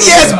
yes